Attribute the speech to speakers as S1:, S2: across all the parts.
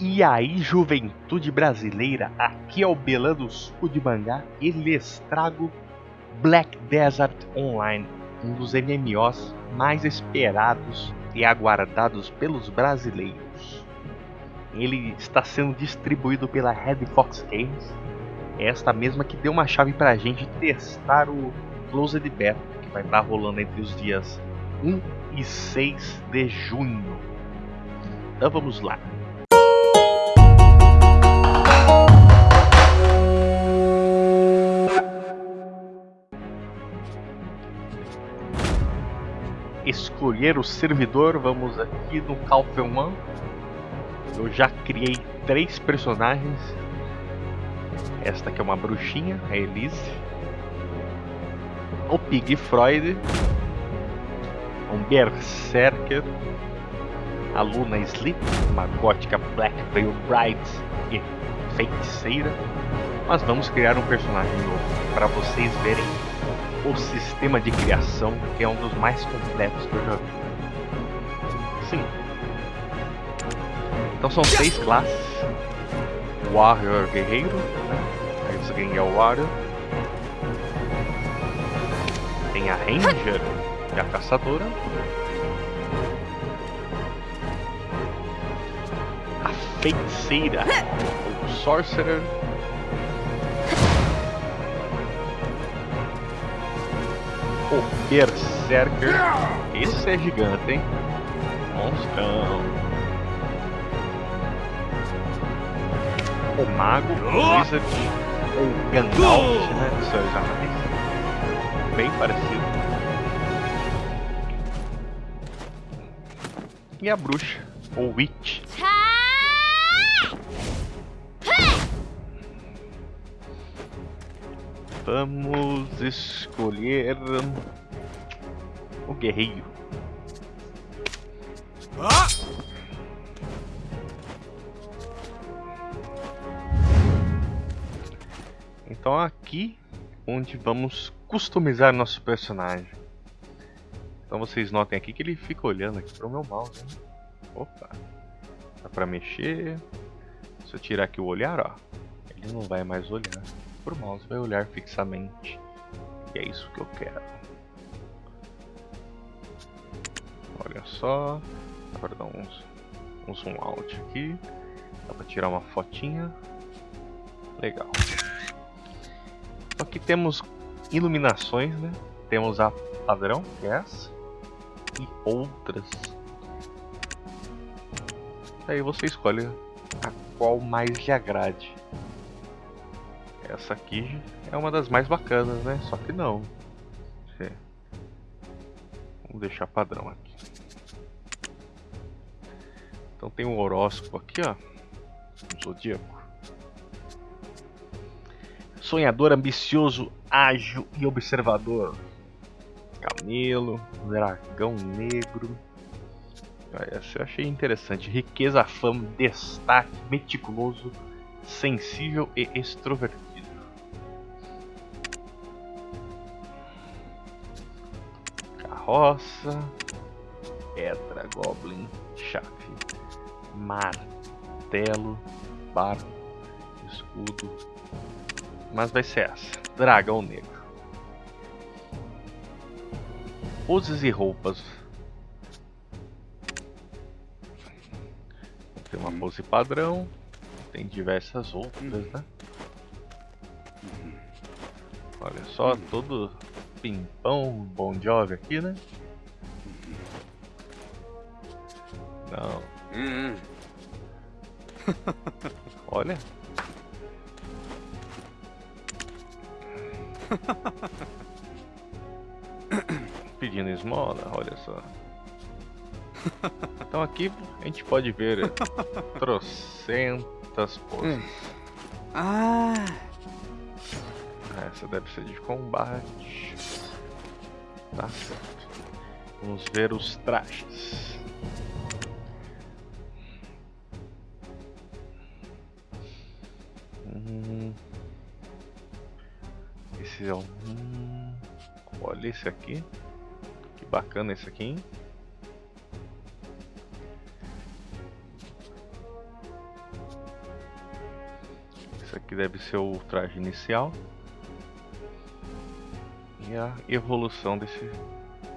S1: E aí, juventude brasileira, aqui é o Belando Suco de Mangá e lhes trago Black Desert Online, um dos MMOs mais esperados e aguardados pelos brasileiros. Ele está sendo distribuído pela Red Fox Games, esta mesma que deu uma chave pra gente testar o Closed Beta, que vai estar rolando entre os dias 1 e 6 de junho. Então vamos lá. Escolher o servidor, vamos aqui no Calfen One. Eu já criei três personagens. Esta aqui é uma bruxinha, a Elise. O Pig Freud. Um Berserker. A Luna Sleep, uma gótica Black Veil Bride e feiticeira. Mas vamos criar um personagem novo para vocês verem o sistema de criação, que é um dos mais completos que eu já vi. Sim. Então são seis classes. Warrior Guerreiro. Né? Aí você ganha o Warrior. Tem a Ranger e a Caçadora. A Feiticeira. O Sorcerer. O Berserker. Esse é gigante, hein? Monstrão. O Mago, o Wizard, o Gandalf, né? Senhor Anéis. Bem parecido. E a bruxa, o Witch. Vamos escolher o guerreiro. Então aqui onde vamos customizar nosso personagem. Então vocês notem aqui que ele fica olhando aqui para o meu mouse. Né? Opa, dá para mexer. Se eu tirar aqui o olhar, ó, ele não vai mais olhar mouse, vai olhar fixamente. E é isso que eu quero. Olha só. Dá pra um zoom out aqui. Dá pra tirar uma fotinha. Legal. Aqui temos iluminações, né? Temos a padrão, que é. E outras. Aí você escolhe a qual mais lhe agrade. Essa aqui é uma das mais bacanas, né? Só que não. Vamos deixar padrão aqui. Então tem um horóscopo aqui, ó. Um zodíaco. Sonhador, ambicioso, ágil e observador. Camelo, dragão negro. Essa eu achei interessante. Riqueza, fama, destaque, meticuloso, sensível e extrovertido. Roça, pedra, goblin, chave, martelo, barco, escudo. Mas vai ser essa, dragão negro. Poses e roupas. Tem uma pose padrão, tem diversas outras, né? Olha só, todo Pimpão Bon Jovi aqui, né? Não. Hum. Olha. Pedindo esmola, olha só. Então aqui a gente pode ver trocentas poses. Ah. Essa deve ser de combate. Tá certo. Vamos ver os trajes. Hum. Esse é um. Hum. Olha esse aqui. Que bacana esse aqui, hein? Esse aqui deve ser o traje inicial. E a evolução desse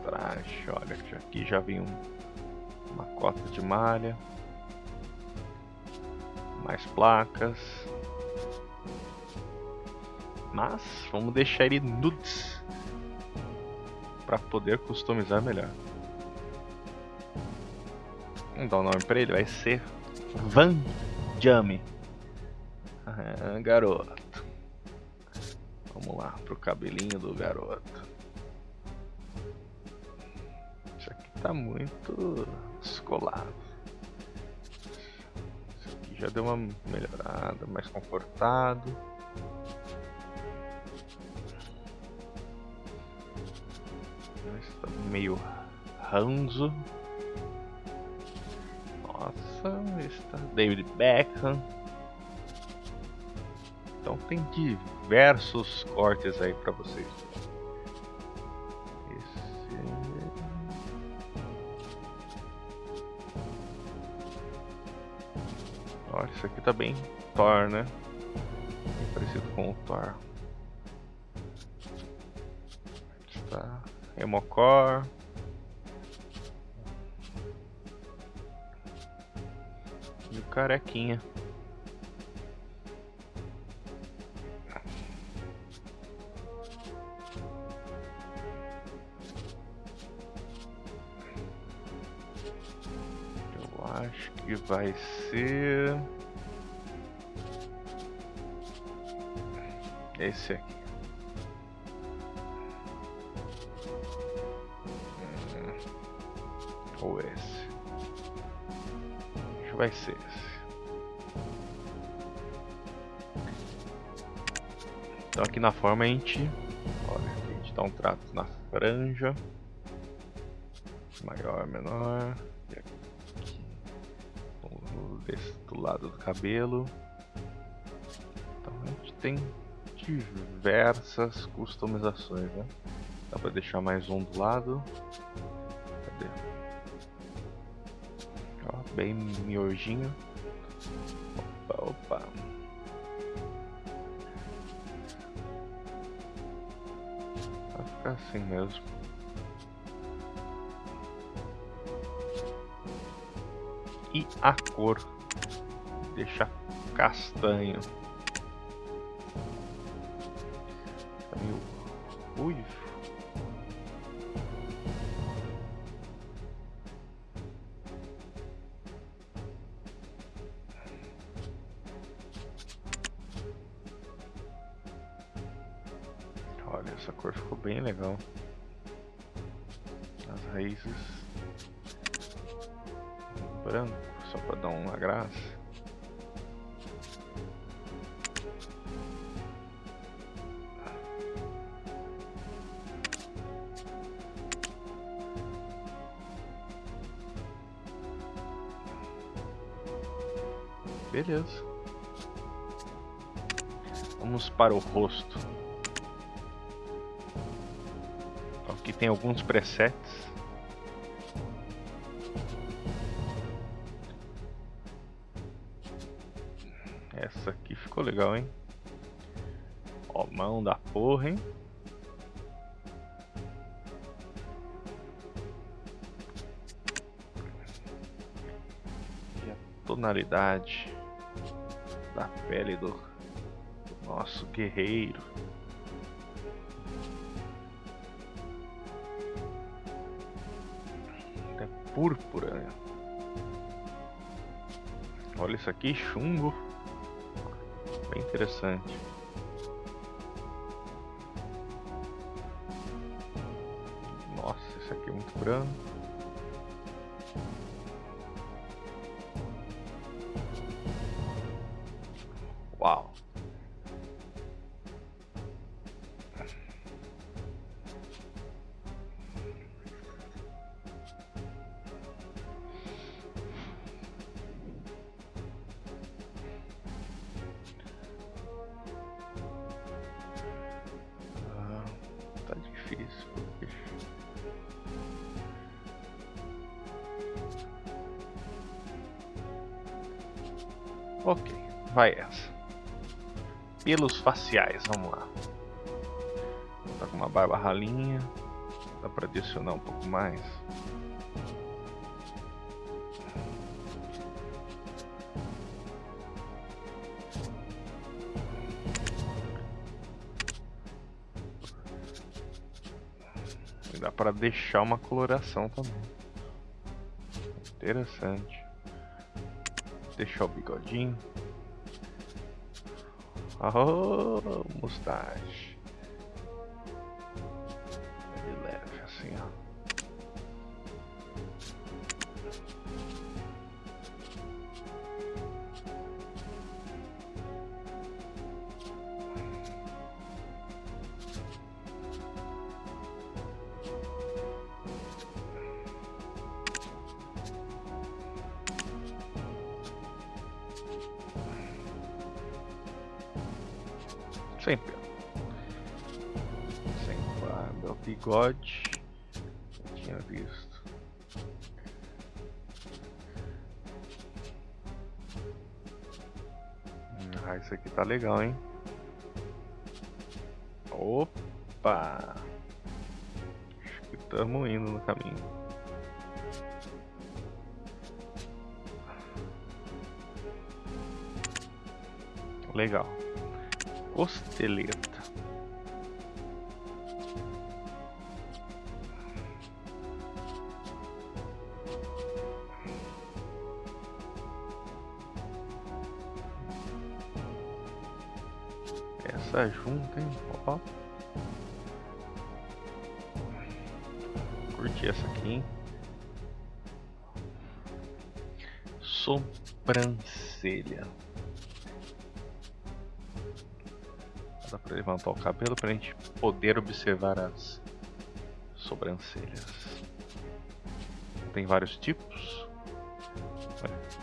S1: traje. Olha, aqui já vem um, uma cota de malha. Mais placas. Mas vamos deixar ele nudes para poder customizar melhor. Vamos dar o um nome para ele, vai ser Van Jame. Ah, garoto. Vamos lá pro cabelinho do garoto. Isso aqui tá muito descolado. Isso aqui já deu uma melhorada, mais confortado. Está meio ranzo. Nossa, está David Beckham. Então tem diversos cortes aí para vocês. Olha, isso aqui tá bem Thor, né? Parecido com o Thor. Está Emocor. E o carequinha. Ser esse aqui. Hum. Ou esse. Acho que vai ser esse. Então aqui na forma a gente, olha, a gente dá um trato na franja, maior, menor do lado do cabelo. Então a gente tem diversas customizações, né? Dá pra deixar mais um do lado. Cadê? Ó, bem miojinho. Opa, opa. Vai ficar assim mesmo. e a cor. Deixa castanho. Meio Beleza. Vamos para o rosto. Aqui tem alguns presets. Essa aqui ficou legal, hein? Ó, mão da porra, hein? E a tonalidade da pele do, do nosso guerreiro. É púrpura, né? Olha isso aqui, chumbo. Bem interessante. Nossa, esse aqui é muito branco. Ok, vai essa. pelos faciais, vamos lá. Tá com uma barba ralinha, dá para adicionar um pouco mais. dá para deixar uma coloração também. Interessante. Deixar o bigodinho. Oh, mustache. Sempre. Sem barba, o bigode. Tinha visto. Ah, isso aqui tá legal, hein? Opa! Acho que estamos indo no caminho. Legal costeleta. Essa junta, hein? Ó. Curti essa aqui, hein? Sobrancelha. Levantar o cabelo pra gente poder observar as sobrancelhas. Tem vários tipos.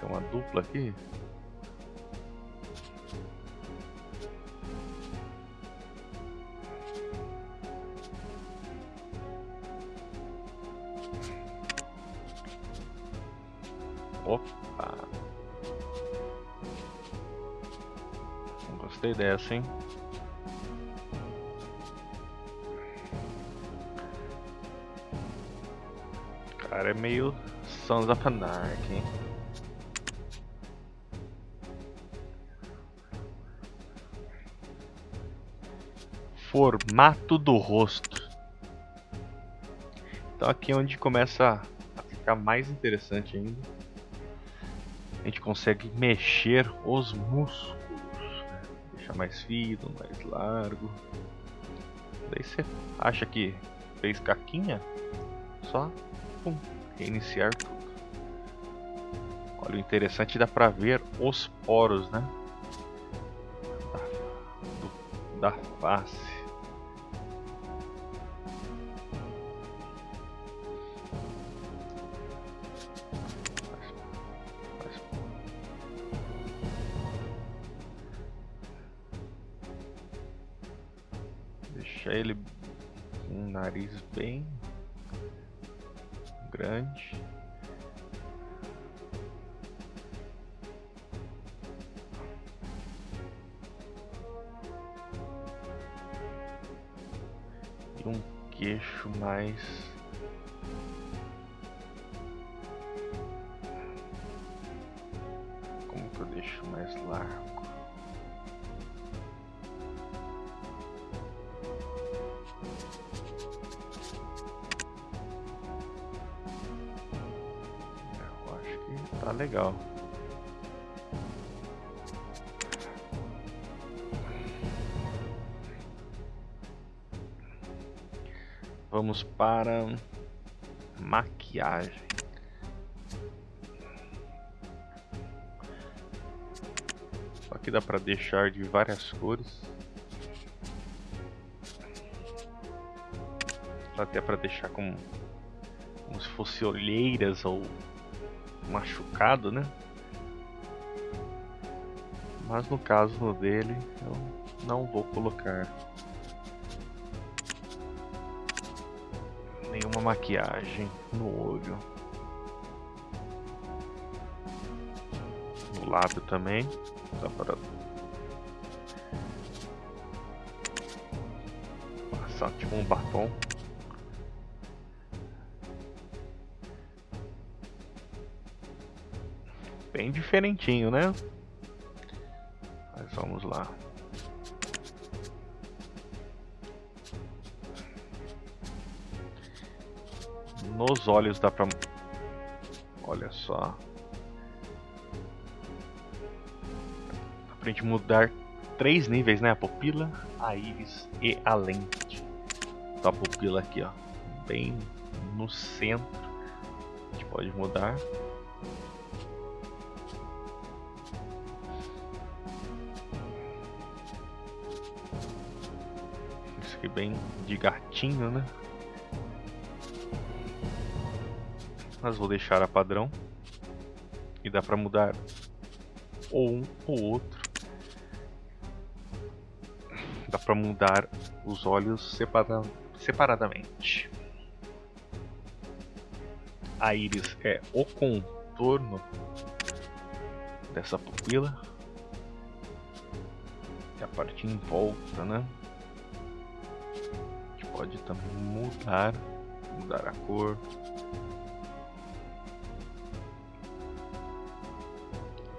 S1: Tem uma dupla aqui. Opa! Gostei dessa, hein? Cara é meio Sons of. Formato do rosto. Então aqui é onde começa a ficar mais interessante ainda. A gente consegue mexer os músculos. Deixar mais fino, mais largo. Daí você acha que fez caquinha? Só pum, reiniciar tudo. Olha, o interessante dá pra ver os poros, né? Da, da face. Deixar ele um nariz bem E um queixo mais para maquiagem. Aqui dá para deixar de várias cores. Até para deixar como, como se fosse olheiras ou machucado, né? Mas no caso dele, eu não vou colocar uma maquiagem no olho. No lábio também. Dá para passar tipo um batom. Bem diferentinho, né? Mas vamos lá. Nos olhos dá pra... Olha só. Dá pra gente mudar três níveis, né? A pupila, a íris e a lente. Então a pupila aqui, ó. Bem no centro. A gente pode mudar. Isso aqui bem de gatinho, né? Mas vou deixar a padrão. E dá para mudar ou um ou outro. Dá para mudar os olhos separa separadamente. A íris é o contorno dessa pupila. E a parte em volta né? Gente pode também mudar mudar a cor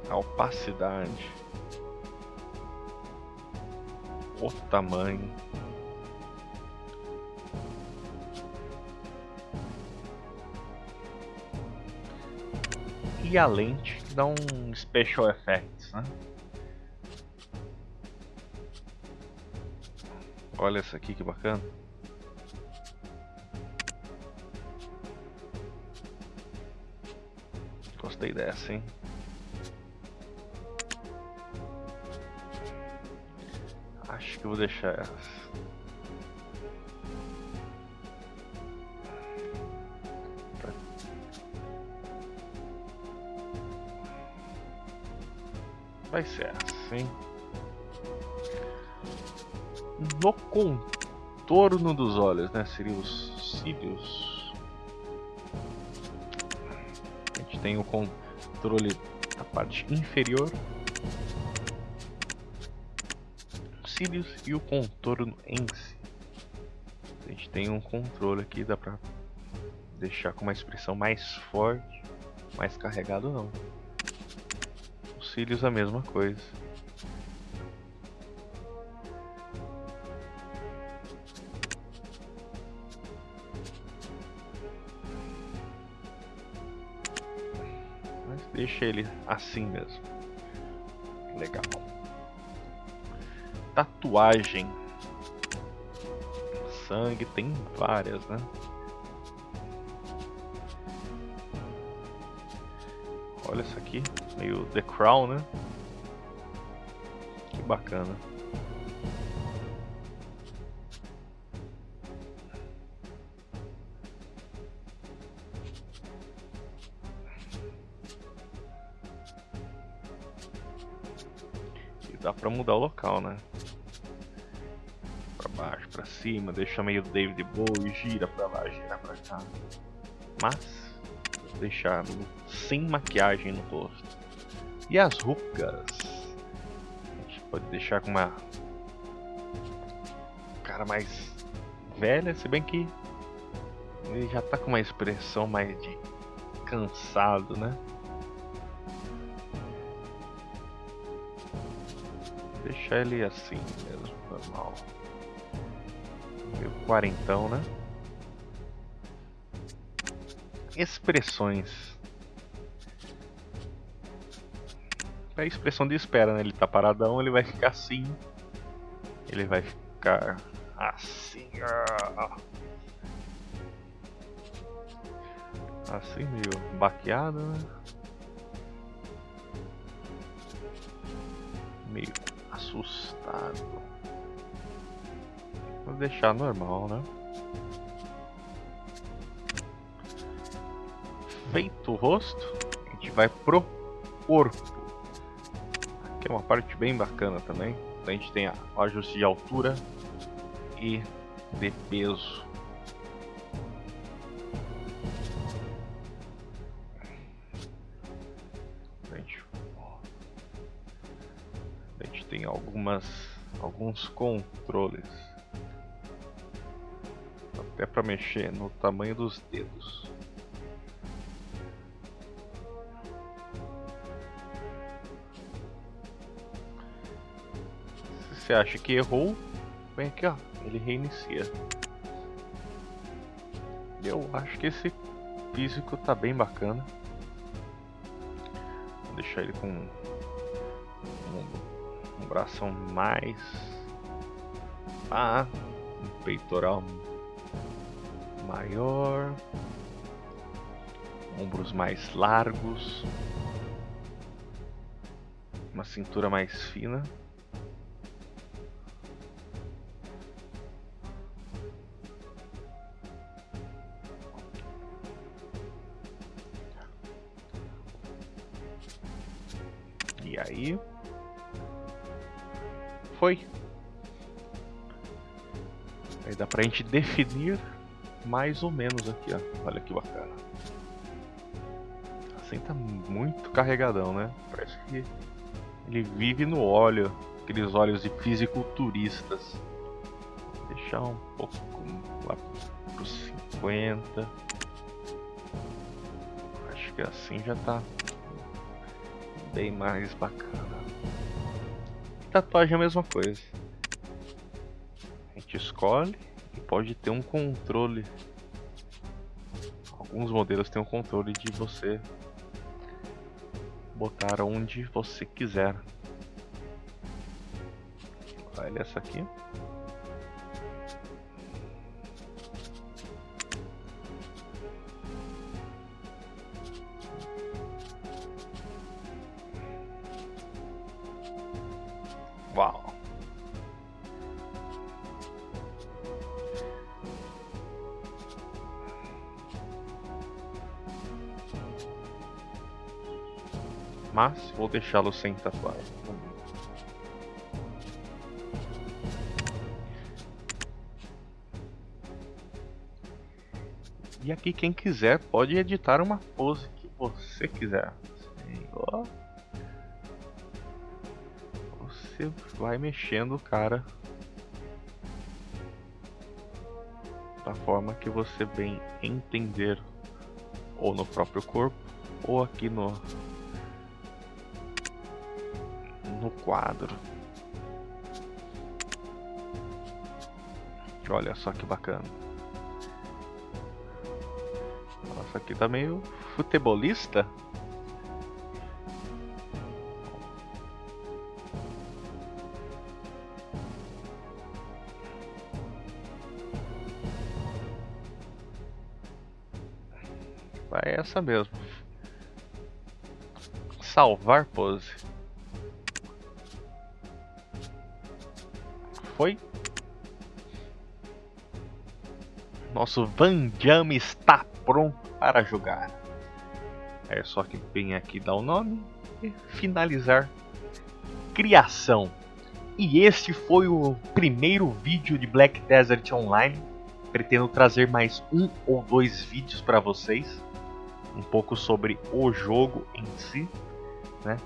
S1: a opacidade, o tamanho. E a lente que dá um special effects, né? Olha essa aqui que bacana. Gostei dessa, hein? Que eu vou deixar essa. Vai ser assim. No contorno dos olhos, né? Seria os cílios. A gente tem o controle da parte inferior cílios e o contorno em si. A gente tem um controle aqui, dá pra deixar com uma expressão mais forte, mais carregado não. Os cílios a mesma coisa. Mas deixa ele assim mesmo. Legal tatuagem. Sangue, tem várias, né? Olha isso aqui, meio The Crown, né? Que bacana. E dá pra mudar o local, né? Para cima, deixa meio David Bowie, gira para lá, gira para cá. Mas deixar sem maquiagem no rosto. E as rugas? A gente pode deixar com uma cara mais velha, se bem que ele já tá com uma expressão mais de cansado, né? Deixar ele assim mesmo, normal quarentão, né? Expressões. É a expressão de espera, né? Ele tá paradão, ele vai ficar assim. Ele vai ficar assim. Assim, meio baqueado, né? Meio assustado. Deixar normal, né? Feito o rosto, a gente vai pro corpo. Aqui é uma parte bem bacana também. A gente tem o ajuste de altura e de peso. A gente, a gente tem algumas alguns controles até para mexer no tamanho dos dedos. Se você acha que errou, vem aqui ó, ele reinicia. Eu acho que esse físico tá bem bacana. Vou deixar ele com um, um bração mais... Ah, um peitoral maior, ombros mais largos, uma cintura mais fina. E aí foi. Aí dá pra gente definir mais ou menos aqui, ó. Olha que bacana. Assim tá muito carregadão, né? Parece que ele vive no óleo, aqueles óleos de fisiculturistas. Vou deixar um pouco lá pros 50. Acho que assim já tá bem mais bacana. Tatuagem é a mesma coisa. A gente escolhe pode ter um controle. Alguns modelos têm um controle de você botar onde você quiser. Olha essa aqui. Mas vou deixá-lo sem tatuagem. E aqui quem quiser pode editar uma pose que você quiser. Você vai mexendo o cara da forma que você bem entender, ou no próprio corpo, ou aqui no quadro. Olha só que bacana. Nossa, aqui tá meio futebolista. Vai essa mesmo. Salvar pose. Foi? Nosso Van Jam está pronto para jogar. É só que vem aqui dar o nome e finalizar criação. E este foi o primeiro vídeo de Black Desert Online. Pretendo trazer mais um ou dois vídeos para vocês, um pouco sobre o jogo em si. Né?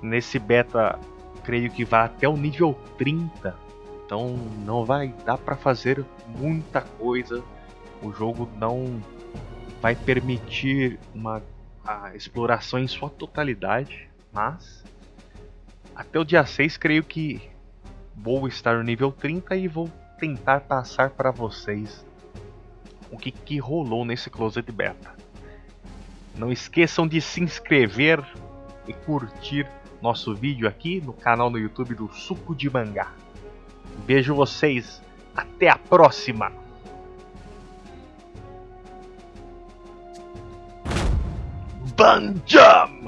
S1: Nesse beta, creio que vai até o nível 30, então não vai dar para fazer muita coisa. O jogo não vai permitir uma a exploração em sua totalidade, mas até o dia 6 creio que vou estar no nível 30 e vou tentar passar para vocês o que, que rolou nesse Closed Beta. Não esqueçam de se inscrever e curtir nosso vídeo aqui no canal no YouTube do Suco de Mangá. Vejo vocês. Até a próxima. Banjam!